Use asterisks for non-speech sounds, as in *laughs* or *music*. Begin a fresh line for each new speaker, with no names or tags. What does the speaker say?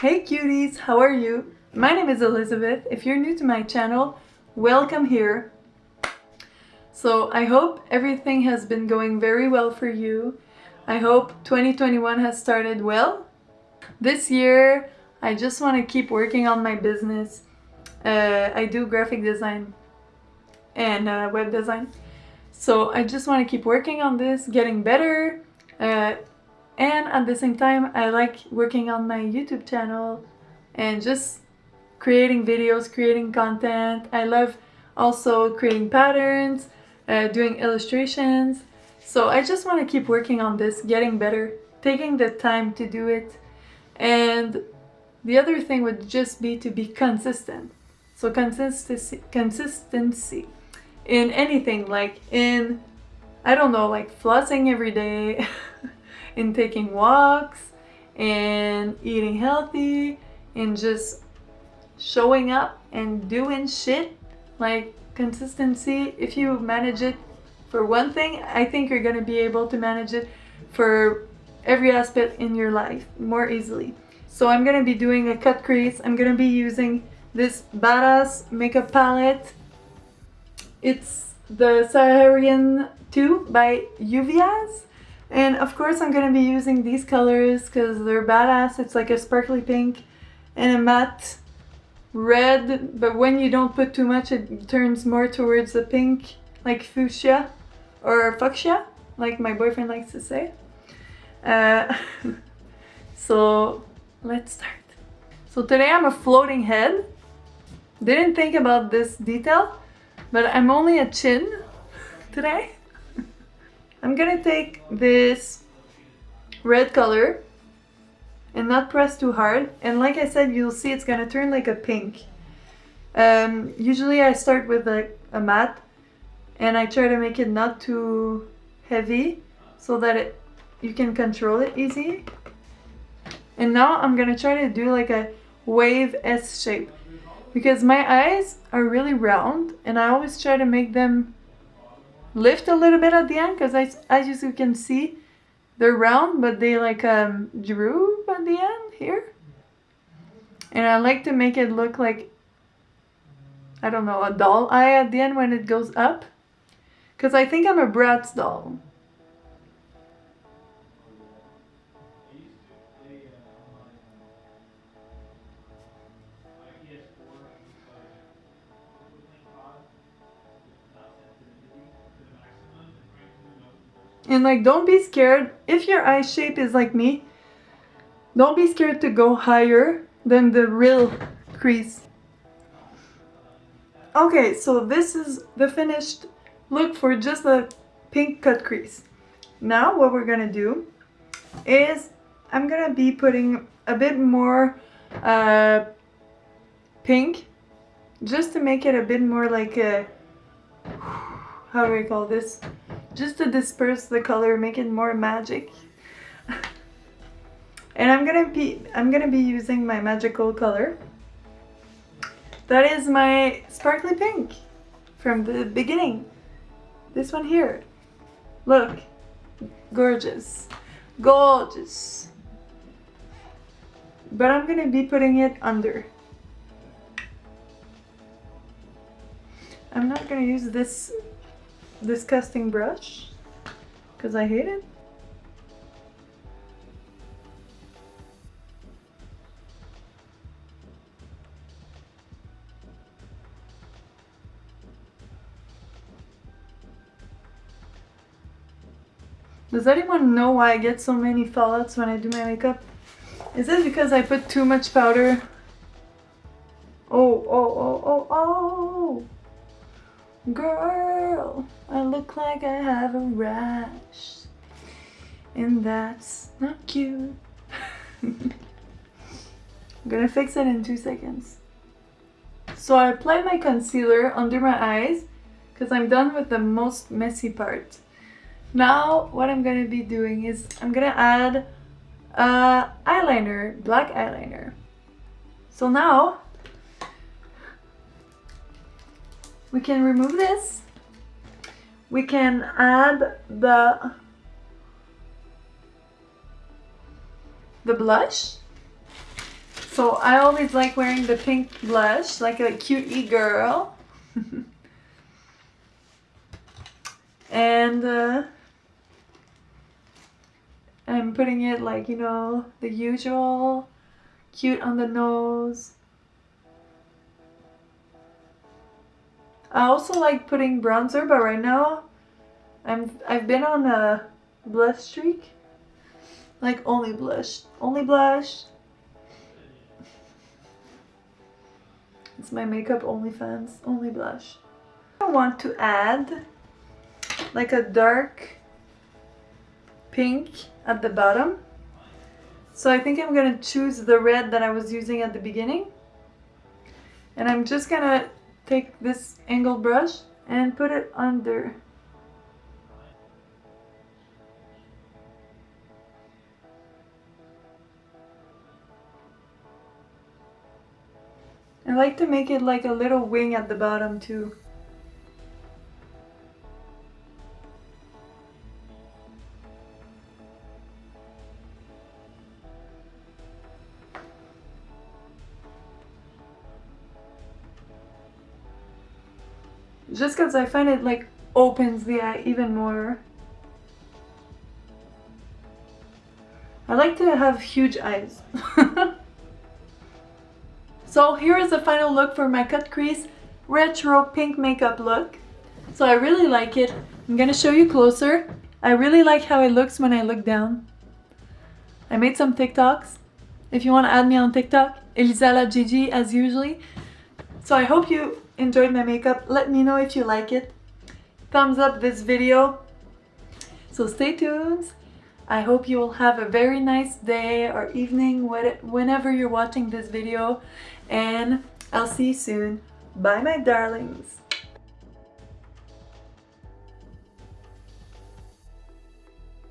Hey cuties, how are you? My name is Elizabeth. If you're new to my channel, welcome here. So I hope everything has been going very well for you. I hope 2021 has started well. This year, I just want to keep working on my business. Uh, I do graphic design and uh, web design. So I just want to keep working on this, getting better, uh, and at the same time I like working on my YouTube channel and just creating videos, creating content. I love also creating patterns, uh, doing illustrations. So I just want to keep working on this, getting better, taking the time to do it. And the other thing would just be to be consistent. So consistency, consistency in anything like in, I don't know, like flossing every day, *laughs* in taking walks and eating healthy and just showing up and doing shit like consistency. If you manage it for one thing I think you're gonna be able to manage it for every aspect in your life more easily. So I'm gonna be doing a cut crease. I'm gonna be using this badass makeup palette. It's the Saharan 2 by Juvia's and of course I'm gonna be using these colors because they're badass. It's like a sparkly pink and a matte red, but when you don't put too much it turns more towards the pink, like fuchsia or fuchsia, like my boyfriend likes to say. Uh, *laughs* so let's start. So today I'm a floating head. Didn't think about this detail, but I'm only a chin *laughs* today. I'm gonna take this red color and not press too hard. And like I said you'll see it's gonna turn like a pink. Um, usually I start with a, a matte and I try to make it not too heavy so that it you can control it easy. And now I'm gonna try to do like a wave S shape because my eyes are really round and I always try to make them lift a little bit at the end because I, as you can see they're round but they like um, droop at the end here. And I like to make it look like I don't know a doll eye at the end when it goes up. Because I think I'm a Bratz doll And like, don't be scared. If your eye shape is like me, don't be scared to go higher than the real crease. Okay, so this is the finished look for just a pink cut crease. Now what we're gonna do is I'm gonna be putting a bit more uh, pink just to make it a bit more like a how do we call this just to disperse the color, make it more magic. *laughs* and I'm gonna be I'm gonna be using my magical color. That is my sparkly pink from the beginning. This one here. Look, gorgeous, gorgeous. But I'm gonna be putting it under. I'm not gonna use this disgusting brush because I hate it. Does anyone know why I get so many fallouts when I do my makeup? Is it because I put too much powder? Oh, oh, oh, oh, oh! Girl, I look like I have a rash. And that's not cute. *laughs* I'm gonna fix it in two seconds. So I apply my concealer under my eyes because I'm done with the most messy part. Now what I'm gonna be doing is I'm gonna add uh, eyeliner, black eyeliner. So now we can remove this we can add the the blush So I always like wearing the pink blush, like a cutie girl. *laughs* and uh, I'm putting it like, you know, the usual, cute on the nose. I also like putting bronzer, but right now I'm I've been on a blush streak. Like only blush. Only blush. It's my makeup only fans, Only blush. I want to add like a dark pink at the bottom. So I think I'm gonna choose the red that I was using at the beginning. And I'm just gonna take this angled brush and put it under I like to make it like a little wing at the bottom too. Just because I find it like opens the eye even more. I like to have huge eyes. *laughs* So here is the final look for my cut crease retro pink makeup look. So I really like it. I'm gonna show you closer. I really like how it looks when I look down. I made some TikToks. If you want to add me on TikTok, ElisaLaGigi as usually. So I hope you enjoyed my makeup. Let me know if you like it. Thumbs up this video. So stay tuned. I hope you will have a very nice day or evening whenever you're watching this video and I'll see you soon. Bye my darlings.